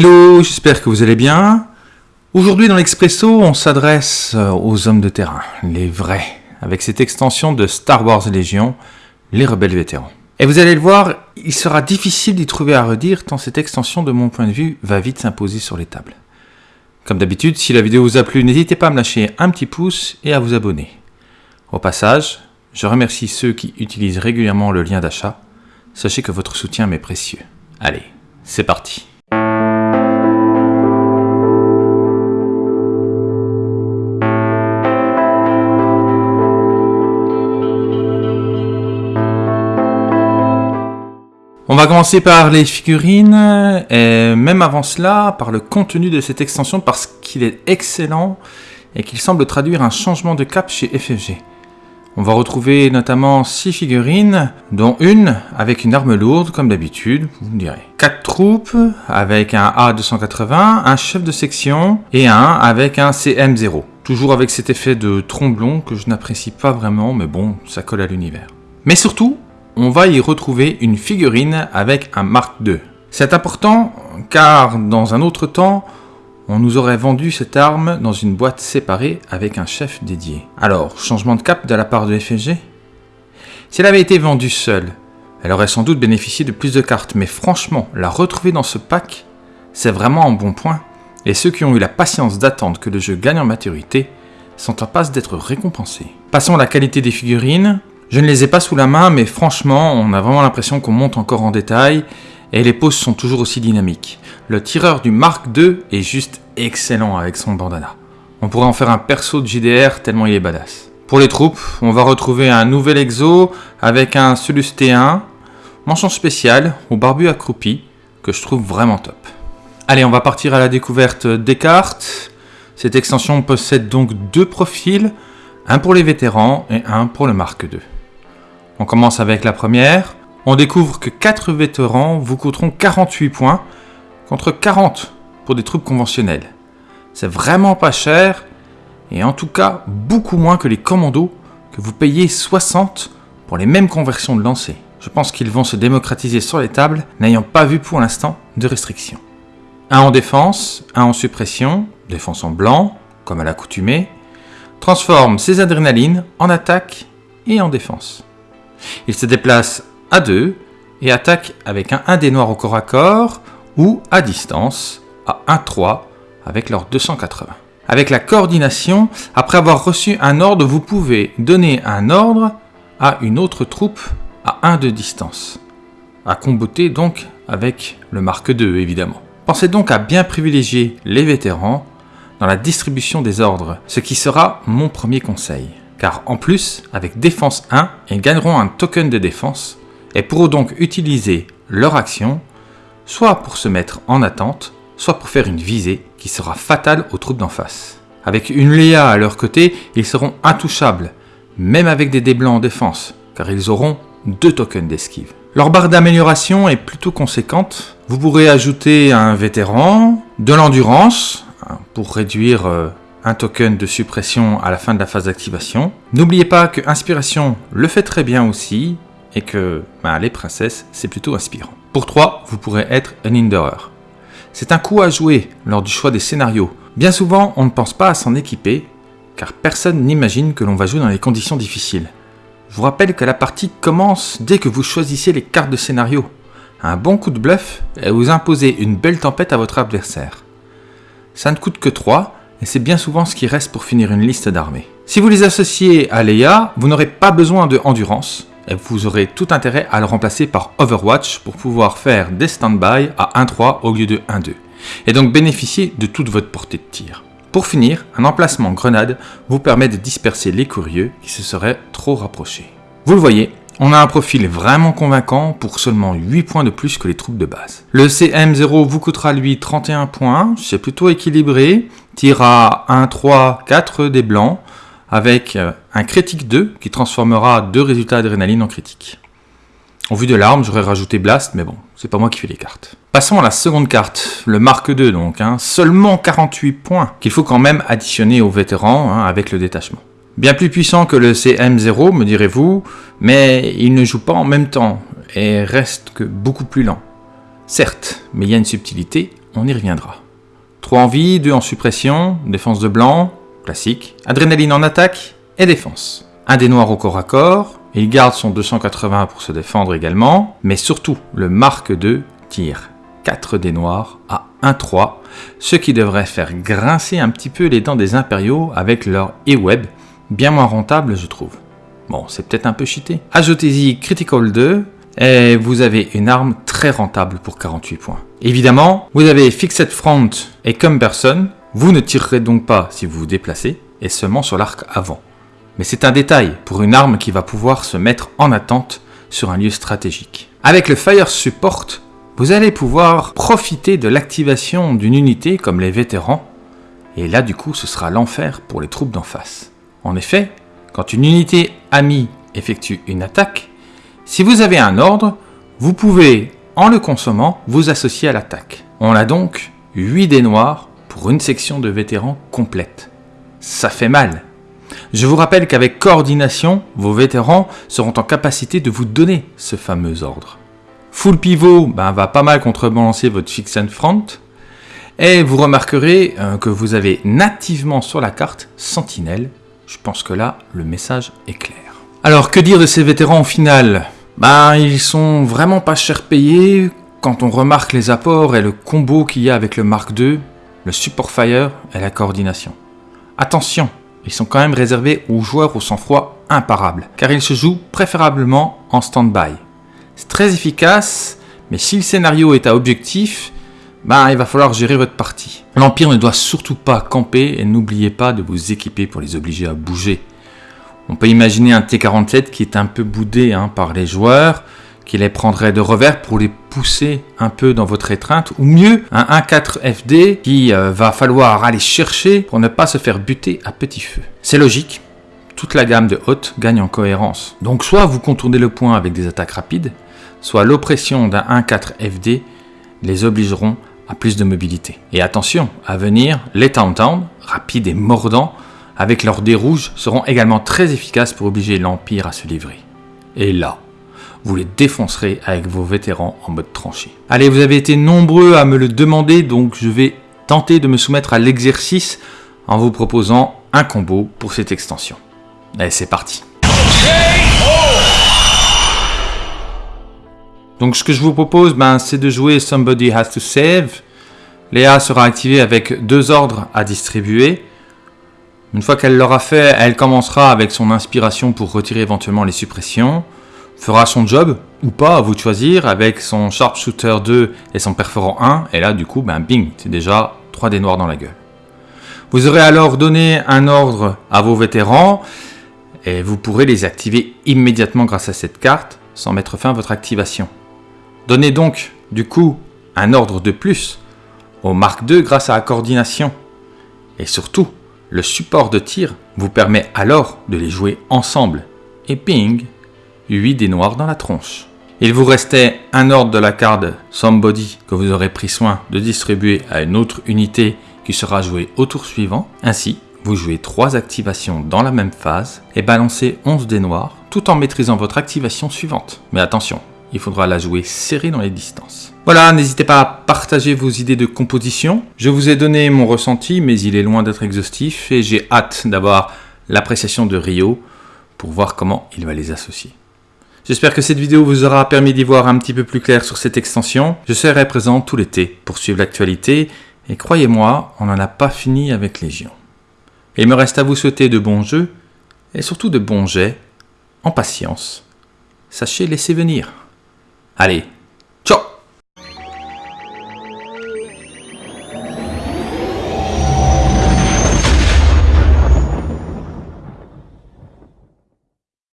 Hello, j'espère que vous allez bien. Aujourd'hui dans l'Expresso, on s'adresse euh, aux hommes de terrain, les vrais, avec cette extension de Star Wars Légion, les rebelles vétérans. Et vous allez le voir, il sera difficile d'y trouver à redire tant cette extension de mon point de vue va vite s'imposer sur les tables. Comme d'habitude, si la vidéo vous a plu, n'hésitez pas à me lâcher un petit pouce et à vous abonner. Au passage, je remercie ceux qui utilisent régulièrement le lien d'achat. Sachez que votre soutien m'est précieux. Allez, c'est parti va commencer par les figurines, et même avant cela, par le contenu de cette extension, parce qu'il est excellent et qu'il semble traduire un changement de cap chez FFG. On va retrouver notamment 6 figurines, dont une avec une arme lourde, comme d'habitude, vous me direz. 4 troupes avec un A280, un chef de section et un avec un CM0. Toujours avec cet effet de tromblon que je n'apprécie pas vraiment, mais bon, ça colle à l'univers. Mais surtout, on va y retrouver une figurine avec un Mark II. C'est important car dans un autre temps, on nous aurait vendu cette arme dans une boîte séparée avec un chef dédié. Alors, changement de cap de la part de FFG Si elle avait été vendue seule, elle aurait sans doute bénéficié de plus de cartes, mais franchement, la retrouver dans ce pack, c'est vraiment un bon point, et ceux qui ont eu la patience d'attendre que le jeu gagne en maturité sont en passe d'être récompensés. Passons à la qualité des figurines. Je ne les ai pas sous la main, mais franchement, on a vraiment l'impression qu'on monte encore en détail, et les poses sont toujours aussi dynamiques. Le tireur du Mark II est juste excellent avec son bandana. On pourrait en faire un perso de JDR tellement il est badass. Pour les troupes, on va retrouver un nouvel exo avec un Solus T1, mention spéciale au barbu accroupi, que je trouve vraiment top. Allez, on va partir à la découverte des cartes. Cette extension possède donc deux profils, un pour les vétérans et un pour le Mark II. On commence avec la première. On découvre que 4 vétérans vous coûteront 48 points contre 40 pour des troupes conventionnelles. C'est vraiment pas cher et en tout cas beaucoup moins que les commandos que vous payez 60 pour les mêmes conversions de lancer. Je pense qu'ils vont se démocratiser sur les tables, n'ayant pas vu pour l'instant de restrictions. Un en défense, un en suppression, défense en blanc, comme à l'accoutumée, transforme ses adrénalines en attaque et en défense. Il se déplace à 2 et attaque avec un 1 des noirs au corps à corps ou à distance à 1-3 avec leur 280. Avec la coordination, après avoir reçu un ordre, vous pouvez donner un ordre à une autre troupe à 1 de distance. À comboter donc avec le marque 2 évidemment. Pensez donc à bien privilégier les vétérans dans la distribution des ordres, ce qui sera mon premier conseil car en plus, avec défense 1, ils gagneront un token de défense et pourront donc utiliser leur action soit pour se mettre en attente, soit pour faire une visée qui sera fatale aux troupes d'en face. Avec une Léa à leur côté, ils seront intouchables, même avec des dés blancs en défense, car ils auront deux tokens d'esquive. Leur barre d'amélioration est plutôt conséquente. Vous pourrez ajouter un vétéran, de l'endurance, hein, pour réduire euh, un token de suppression à la fin de la phase d'activation. N'oubliez pas que Inspiration le fait très bien aussi, et que bah, les princesses, c'est plutôt inspirant. Pour 3, vous pourrez être un Hinderer. C'est un coup à jouer lors du choix des scénarios. Bien souvent, on ne pense pas à s'en équiper, car personne n'imagine que l'on va jouer dans les conditions difficiles. Je vous rappelle que la partie commence dès que vous choisissez les cartes de scénario. Un bon coup de bluff et vous imposez une belle tempête à votre adversaire. Ça ne coûte que 3, et c'est bien souvent ce qui reste pour finir une liste d'armées. Si vous les associez à Leia, vous n'aurez pas besoin de endurance, et vous aurez tout intérêt à le remplacer par Overwatch pour pouvoir faire des stand-by à 1-3 au lieu de 1-2, et donc bénéficier de toute votre portée de tir. Pour finir, un emplacement grenade vous permet de disperser les curieux qui se seraient trop rapprochés. Vous le voyez, on a un profil vraiment convaincant pour seulement 8 points de plus que les troupes de base. Le CM0 vous coûtera lui 31 points, c'est plutôt équilibré, tire à 1, 3, 4 des blancs, avec euh, un critique 2 qui transformera deux résultats adrénaline en critique. Au vu de l'arme, j'aurais rajouté Blast, mais bon, c'est pas moi qui fais les cartes. Passons à la seconde carte, le Mark 2 donc, hein, seulement 48 points, qu'il faut quand même additionner aux vétérans hein, avec le détachement. Bien plus puissant que le CM0, me direz-vous, mais il ne joue pas en même temps et reste que beaucoup plus lent. Certes, mais il y a une subtilité, on y reviendra. 3 en vie, 2 en suppression, défense de blanc, classique, adrénaline en attaque et défense. Un des noirs au corps à corps, il garde son 280 pour se défendre également, mais surtout le marque 2 tire 4 des noirs à 1-3, ce qui devrait faire grincer un petit peu les dents des impériaux avec leur E-Web, bien moins rentable je trouve. Bon, c'est peut-être un peu cheaté. Ajoutez-y Critical 2, et vous avez une arme très rentable pour 48 points. Évidemment, vous avez Fixed Front et Cumberson, vous ne tirerez donc pas si vous vous déplacez, et seulement sur l'arc avant. Mais c'est un détail pour une arme qui va pouvoir se mettre en attente sur un lieu stratégique. Avec le Fire Support, vous allez pouvoir profiter de l'activation d'une unité comme les vétérans, et là du coup ce sera l'enfer pour les troupes d'en face. En effet, quand une unité amie effectue une attaque, si vous avez un ordre, vous pouvez, en le consommant, vous associer à l'attaque. On a donc 8 dés noirs pour une section de vétérans complète. Ça fait mal. Je vous rappelle qu'avec coordination, vos vétérans seront en capacité de vous donner ce fameux ordre. Full pivot ben, va pas mal contrebalancer votre fix and front. Et vous remarquerez euh, que vous avez nativement sur la carte Sentinelle. Je pense que là, le message est clair. Alors, que dire de ces vétérans au final ben, ils sont vraiment pas cher payés quand on remarque les apports et le combo qu'il y a avec le Mark II, le Support Fire et la coordination. Attention, ils sont quand même réservés aux joueurs au sang-froid imparable, car ils se jouent préférablement en stand-by. C'est très efficace, mais si le scénario est à objectif, ben, il va falloir gérer votre partie. L'Empire ne doit surtout pas camper et n'oubliez pas de vous équiper pour les obliger à bouger. On peut imaginer un T-47 qui est un peu boudé hein, par les joueurs, qui les prendrait de revers pour les pousser un peu dans votre étreinte, ou mieux, un 1-4 FD qui euh, va falloir aller chercher pour ne pas se faire buter à petit feu. C'est logique, toute la gamme de haute gagne en cohérence. Donc soit vous contournez le point avec des attaques rapides, soit l'oppression d'un 1-4 FD les obligeront à plus de mobilité. Et attention, à venir, les Town rapides et mordants, avec leurs dés rouges, seront également très efficaces pour obliger l'Empire à se livrer. Et là, vous les défoncerez avec vos vétérans en mode tranché. Allez, vous avez été nombreux à me le demander, donc je vais tenter de me soumettre à l'exercice en vous proposant un combo pour cette extension. Allez, c'est parti. Donc ce que je vous propose, ben, c'est de jouer Somebody Has to Save. Léa sera activée avec deux ordres à distribuer. Une fois qu'elle l'aura fait, elle commencera avec son inspiration pour retirer éventuellement les suppressions, fera son job, ou pas, à vous de choisir, avec son Sharpshooter 2 et son Perforant 1, et là du coup, ben bing, c'est déjà 3 des noirs dans la gueule. Vous aurez alors donné un ordre à vos vétérans, et vous pourrez les activer immédiatement grâce à cette carte, sans mettre fin à votre activation. Donnez donc, du coup, un ordre de plus au Mark II grâce à la coordination. Et surtout, le support de tir vous permet alors de les jouer ensemble. Et ping, 8 des noirs dans la tronche. Il vous restait un ordre de la carte Somebody que vous aurez pris soin de distribuer à une autre unité qui sera jouée au tour suivant. Ainsi, vous jouez 3 activations dans la même phase et balancez 11 des noirs tout en maîtrisant votre activation suivante. Mais attention, il faudra la jouer serrée dans les distances. Voilà, n'hésitez pas à partager vos idées de composition. Je vous ai donné mon ressenti, mais il est loin d'être exhaustif et j'ai hâte d'avoir l'appréciation de Rio pour voir comment il va les associer. J'espère que cette vidéo vous aura permis d'y voir un petit peu plus clair sur cette extension. Je serai présent tout l'été pour suivre l'actualité et croyez-moi, on n'en a pas fini avec Légion. Il me reste à vous souhaiter de bons jeux et surtout de bons jets, en patience. Sachez laisser venir. Allez,